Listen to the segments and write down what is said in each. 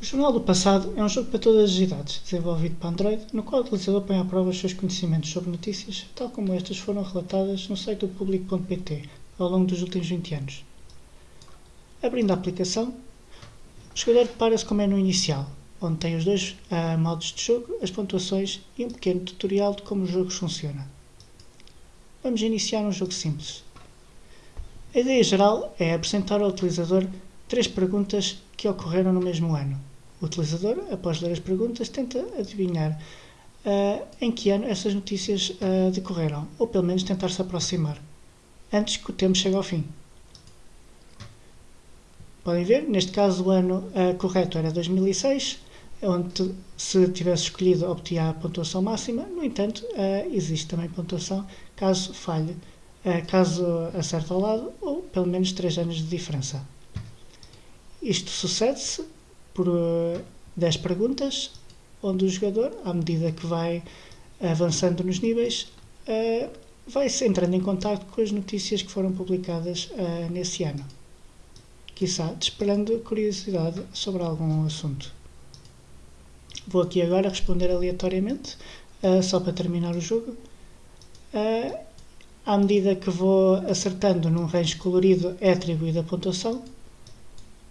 O Jornal do Passado é um jogo para todas as idades, desenvolvido para Android, no qual o utilizador põe à prova os seus conhecimentos sobre notícias, tal como estas foram relatadas no site do público.pt ao longo dos últimos 20 anos. Abrindo a aplicação, o jogador depara-se com o menu inicial, onde tem os dois uh, modos de jogo, as pontuações e um pequeno tutorial de como o jogo funciona. Vamos iniciar um jogo simples. A ideia geral é apresentar ao utilizador três perguntas que ocorreram no mesmo ano. O utilizador, após ler as perguntas, tenta adivinhar uh, em que ano essas notícias uh, decorreram, ou pelo menos tentar se aproximar, antes que o tempo chegue ao fim. Podem ver, neste caso o ano uh, correto era 2006, onde se tivesse escolhido obtinha a pontuação máxima, no entanto existe também pontuação caso falhe, caso acerte ao lado, ou pelo menos 3 anos de diferença. Isto sucede-se por 10 uh, perguntas, onde o jogador, à medida que vai avançando nos níveis, uh, vai-se entrando em contato com as notícias que foram publicadas uh, nesse ano. Quizá desperando curiosidade sobre algum assunto. Vou aqui agora responder aleatoriamente, só para terminar o jogo. À medida que vou acertando num range colorido é atribuída a pontuação,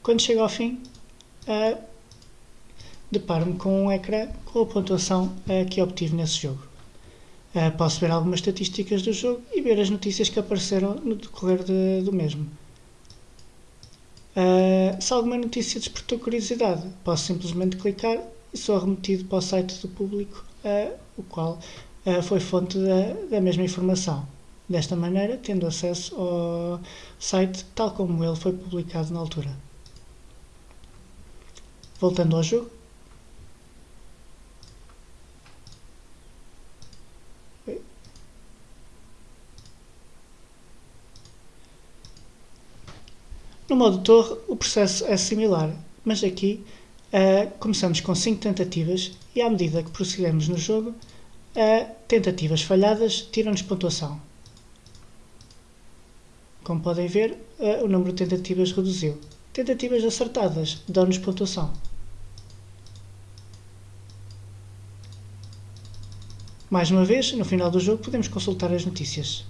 quando chego ao fim, uh, deparo-me com um ecrã com a pontuação uh, que obtive nesse jogo. Uh, posso ver algumas estatísticas do jogo e ver as notícias que apareceram no decorrer de, do mesmo. Uh, se alguma notícia despertou curiosidade, posso simplesmente clicar e sou remetido para o site do público, o qual foi fonte da, da mesma informação. Desta maneira, tendo acesso ao site tal como ele foi publicado na altura. Voltando ao jogo. No modo torre, o processo é similar, mas aqui uh, começamos com 5 tentativas e à medida que prosseguimos no jogo, uh, tentativas falhadas tiram-nos pontuação. Como podem ver, uh, o número de tentativas reduziu. Tentativas acertadas dão-nos pontuação. Mais uma vez, no final do jogo, podemos consultar as notícias.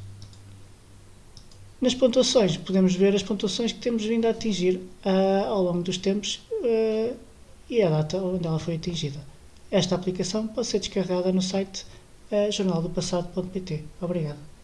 Nas pontuações, podemos ver as pontuações que temos vindo a atingir uh, ao longo dos tempos uh, e a data onde ela foi atingida. Esta aplicação pode ser descarregada no site uh, jornaldopassado.pt. Obrigado.